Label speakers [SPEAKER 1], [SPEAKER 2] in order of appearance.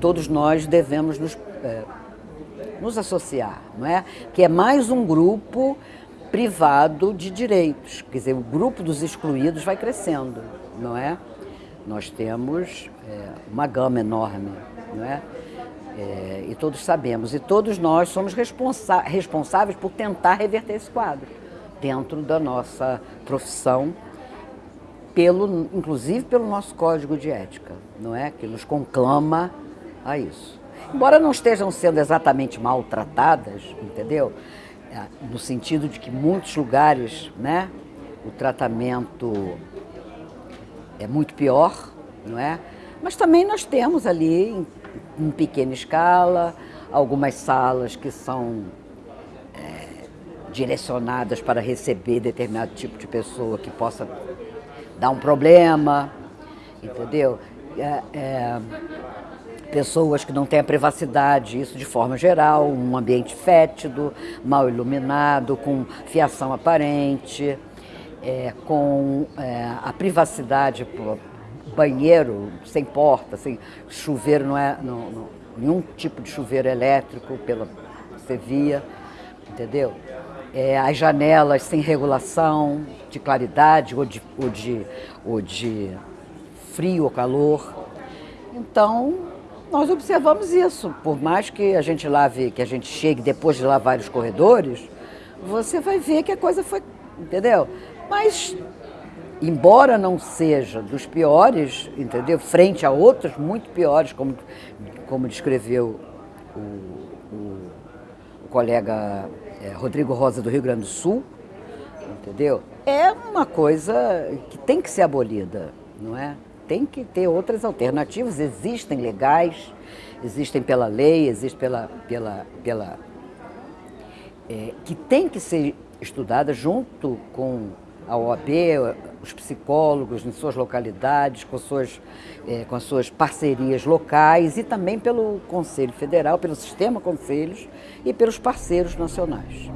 [SPEAKER 1] todos nós devemos nos, é, nos associar, não é? Que é mais um grupo privado de direitos, quer dizer, o grupo dos excluídos vai crescendo, não é? Nós temos é, uma gama enorme, não é? é? E todos sabemos, e todos nós somos responsa responsáveis por tentar reverter esse quadro dentro da nossa profissão, pelo, inclusive pelo nosso código de ética, não é? Que nos conclama a isso. Embora não estejam sendo exatamente maltratadas, entendeu? É, no sentido de que muitos lugares, né, o tratamento é muito pior, não é? Mas também nós temos ali, em, em pequena escala, algumas salas que são é, direcionadas para receber determinado tipo de pessoa que possa dar um problema, entendeu? É, é, pessoas que não têm a privacidade, isso de forma geral, um ambiente fétido, mal iluminado, com fiação aparente, é, com é, a privacidade, banheiro sem porta, sem chuveiro, não é não, não, nenhum tipo de chuveiro elétrico pela você via, entendeu? É, as janelas sem regulação de claridade ou de, ou de, ou de frio ou calor. Então, nós observamos isso. Por mais que a gente lave, que a gente chegue depois de lavar os corredores, você vai ver que a coisa foi, entendeu? Mas, embora não seja dos piores, entendeu? Frente a outros muito piores, como, como descreveu o, o, o colega é, Rodrigo Rosa do Rio Grande do Sul, entendeu? É uma coisa que tem que ser abolida, não é? Tem que ter outras alternativas, existem legais, existem pela lei, existem pela, pela, pela é, que tem que ser estudada junto com a OAB, os psicólogos em suas localidades, com suas, é, com as suas parcerias locais e também pelo Conselho Federal, pelo sistema conselhos e pelos parceiros nacionais.